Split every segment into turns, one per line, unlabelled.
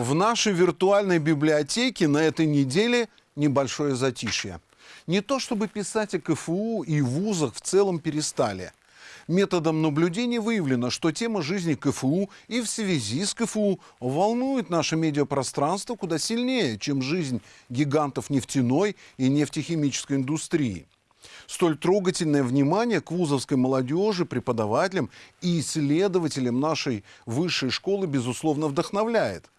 В нашей виртуальной библиотеке на этой неделе небольшое затишье. Не то чтобы писать о КФУ и вузах в целом перестали. Методом наблюдения выявлено, что тема жизни КФУ и в связи с КФУ волнует наше медиапространство куда сильнее, чем жизнь гигантов нефтяной и нефтехимической индустрии. Столь трогательное внимание к вузовской молодежи, преподавателям и исследователям нашей высшей школы, безусловно, вдохновляет.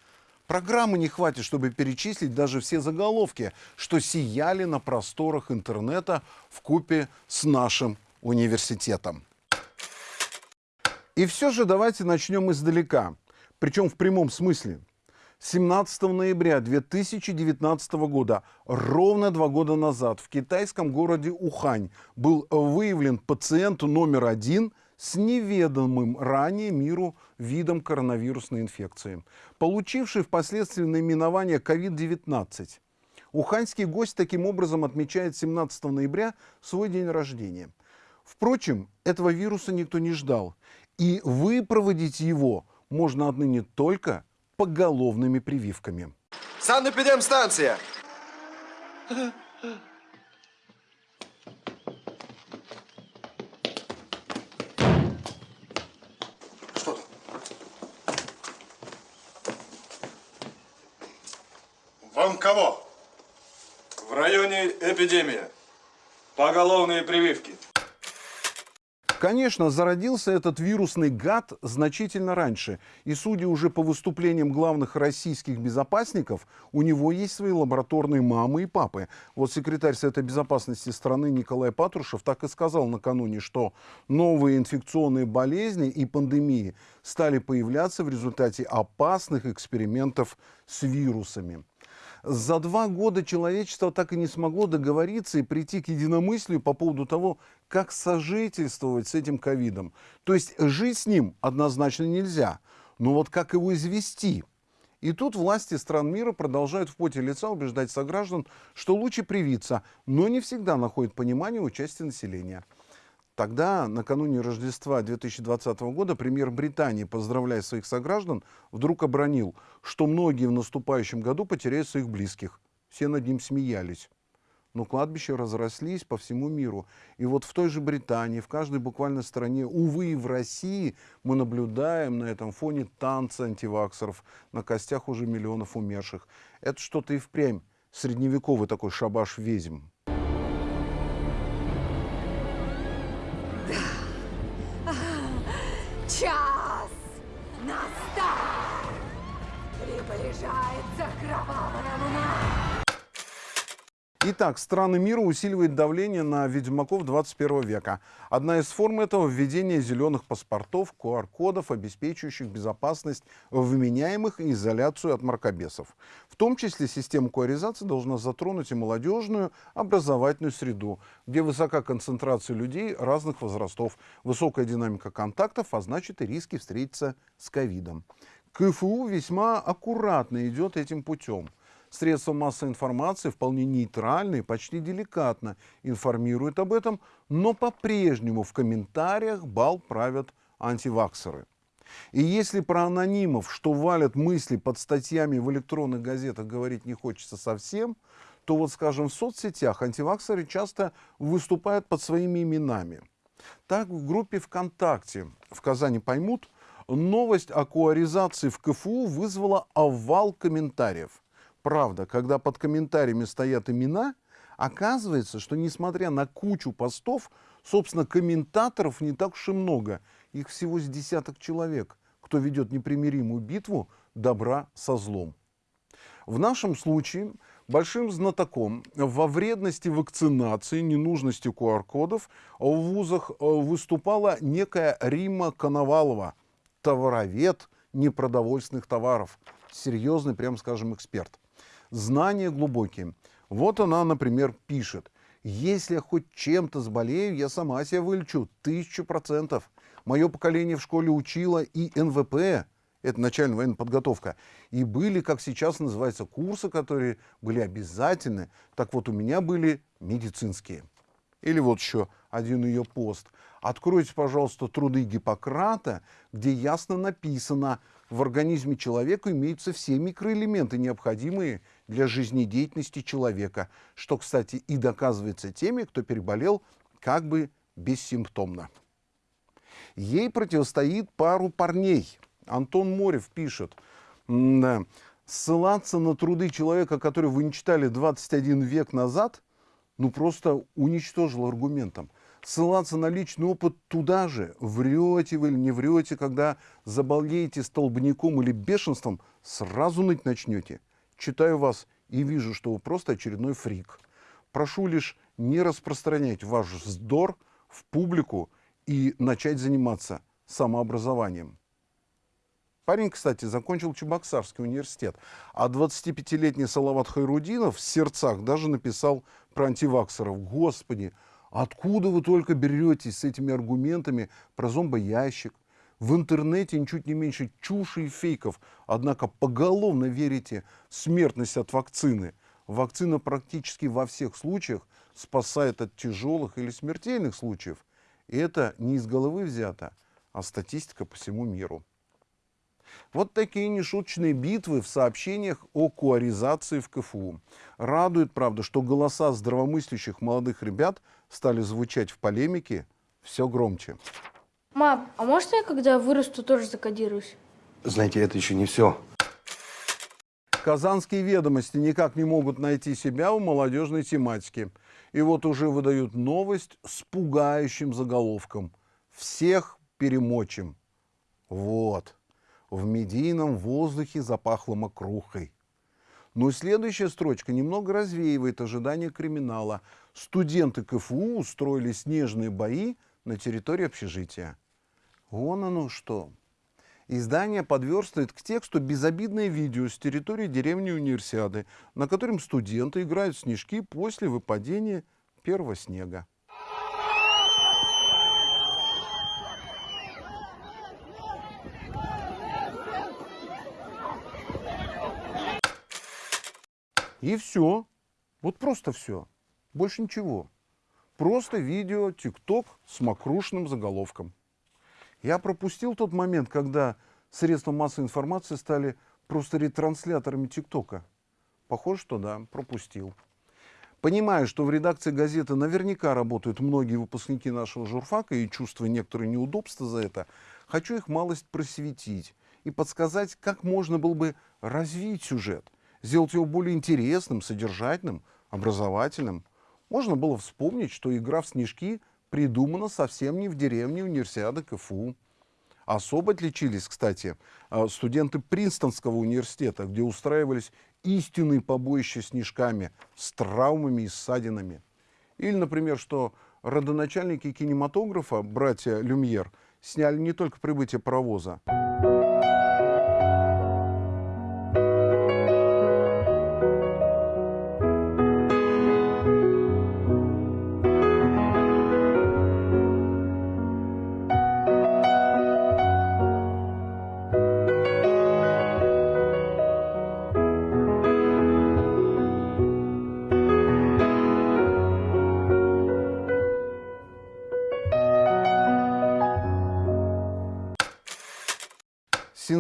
Программы не хватит, чтобы перечислить даже все заголовки, что сияли на просторах интернета в купе с нашим университетом. И все же давайте начнем издалека, причем в прямом смысле. 17 ноября 2019 года, ровно два года назад, в китайском городе Ухань был выявлен пациент номер один с неведомым ранее миру видом коронавирусной инфекции, получивший впоследствии наименование COVID-19. Уханьский гость таким образом отмечает 17 ноября свой день рождения. Впрочем, этого вируса никто не ждал, и выпроводить его можно отныне только поголовными прививками.
Санэпидемстанция!
Вам кого?
В районе эпидемия. Поголовные прививки.
Конечно, зародился этот вирусный гад значительно раньше. И судя уже по выступлениям главных российских безопасников, у него есть свои лабораторные мамы и папы. Вот секретарь Совета Безопасности страны Николай Патрушев так и сказал накануне, что новые инфекционные болезни и пандемии стали появляться в результате опасных экспериментов с вирусами. За два года человечество так и не смогло договориться и прийти к единомыслию по поводу того, как сожительствовать с этим ковидом. То есть жить с ним однозначно нельзя, но вот как его извести? И тут власти стран мира продолжают в поте лица убеждать сограждан, что лучше привиться, но не всегда находят понимание у части населения. Тогда, накануне Рождества 2020 года, премьер Британии, поздравляя своих сограждан, вдруг обронил, что многие в наступающем году потеряют своих близких. Все над ним смеялись. Но кладбища разрослись по всему миру. И вот в той же Британии, в каждой буквально стране, увы, и в России мы наблюдаем на этом фоне танцы антиваксеров на костях уже миллионов умерших. Это что-то и впрямь средневековый такой шабаш ведьм.
Приближается кровавая луна!
Итак, страны мира усиливают давление на ведьмаков 21 века. Одна из форм этого – введение зеленых паспортов, QR-кодов, обеспечивающих безопасность вменяемых и изоляцию от мракобесов. В том числе система QR должна затронуть и молодежную образовательную среду, где высока концентрация людей разных возрастов, высокая динамика контактов, а значит и риски встретиться с ковидом. КФУ весьма аккуратно идет этим путем – Средства массовой информации вполне нейтрально и почти деликатно информируют об этом, но по-прежнему в комментариях бал правят антиваксеры. И если про анонимов, что валят мысли под статьями в электронных газетах, говорить не хочется совсем, то вот, скажем, в соцсетях антиваксеры часто выступают под своими именами. Так в группе ВКонтакте в Казани поймут, новость о куаризации в КФУ вызвала овал комментариев. Правда, когда под комментариями стоят имена, оказывается, что несмотря на кучу постов, собственно, комментаторов не так уж и много. Их всего с десяток человек, кто ведет непримиримую битву добра со злом. В нашем случае большим знатоком во вредности вакцинации, ненужности QR-кодов в вузах э, выступала некая Рима Коновалова, товаровед непродовольственных товаров, серьезный, прям скажем, эксперт знания глубокие. Вот она, например, пишет. Если я хоть чем-то заболею, я сама себя вылечу. Тысячу процентов. Мое поколение в школе учило и НВП, это начальная военная подготовка. И были, как сейчас называются, курсы, которые были обязательны. Так вот, у меня были медицинские. Или вот еще один ее пост. Откройте, пожалуйста, труды Гиппократа, где ясно написано, в организме человека имеются все микроэлементы, необходимые для жизнедеятельности человека, что, кстати, и доказывается теми, кто переболел как бы бессимптомно. Ей противостоит пару парней. Антон Морев пишет, ссылаться на труды человека, который вы не читали 21 век назад, ну просто уничтожил аргументом. Ссылаться на личный опыт туда же, врете вы или не врете, когда заболеете столбняком или бешенством, сразу ныть начнете. Читаю вас и вижу, что вы просто очередной фрик. Прошу лишь не распространять ваш вздор в публику и начать заниматься самообразованием. Парень, кстати, закончил Чебоксарский университет, а 25-летний Салават Хайрудинов в сердцах даже написал про антиваксеров. Господи, откуда вы только беретесь с этими аргументами про зомбоящик? В интернете ничуть не меньше чуши и фейков, однако поголовно верите в смертность от вакцины. Вакцина практически во всех случаях спасает от тяжелых или смертельных случаев. И это не из головы взято, а статистика по всему миру. Вот такие нешуточные битвы в сообщениях о куаризации в КФУ. Радует, правда, что голоса здравомыслящих молодых ребят стали звучать в полемике все громче.
Мам, а может я, когда вырасту, тоже закодируюсь?
Знаете, это еще не все.
Казанские ведомости никак не могут найти себя в молодежной тематике. И вот уже выдают новость с пугающим заголовком. Всех перемочим. Вот. В медийном воздухе запахло мокрухой. Но и следующая строчка немного развеивает ожидания криминала. Студенты КФУ устроили снежные бои на территории общежития. Вон оно что. Издание подверстывает к тексту безобидное видео с территории деревни Универсиады, на котором студенты играют в снежки после выпадения первого снега. И все. Вот просто все. Больше ничего. Просто видео, тикток с мокрушным заголовком. Я пропустил тот момент, когда средства массовой информации стали просто ретрансляторами ТикТока. Похоже, что да, пропустил. Понимаю, что в редакции газеты наверняка работают многие выпускники нашего журфака и чувствуя некоторые неудобства за это, хочу их малость просветить и подсказать, как можно было бы развить сюжет, сделать его более интересным, содержательным, образовательным. Можно было вспомнить, что игра в снежки придумана совсем не в деревне универсиады КФУ. Особо отличились, кстати, э, студенты Принстонского университета, где устраивались истинные побоища снежками с травмами и ссадинами. Или, например, что родоначальники кинематографа, братья Люмьер, сняли не только прибытие паровоза.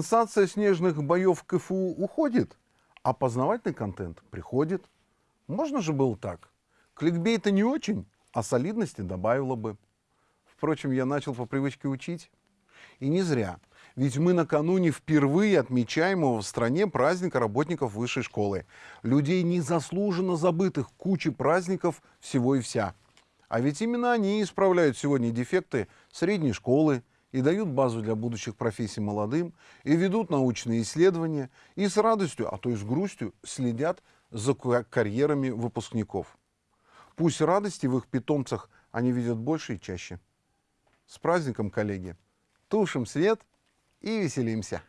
Сенсация снежных боев КФУ уходит, а познавательный контент приходит. Можно же было так. Кликбейта не очень, а солидности добавило бы. Впрочем, я начал по привычке учить. И не зря. Ведь мы накануне впервые отмечаемого в стране праздника работников высшей школы. Людей незаслуженно забытых кучи праздников всего и вся. А ведь именно они исправляют сегодня дефекты средней школы, и дают базу для будущих профессий молодым, и ведут научные исследования, и с радостью, а то и с грустью следят за карьерами выпускников. Пусть радости в их питомцах они видят больше и чаще. С праздником, коллеги! Тушим свет и веселимся!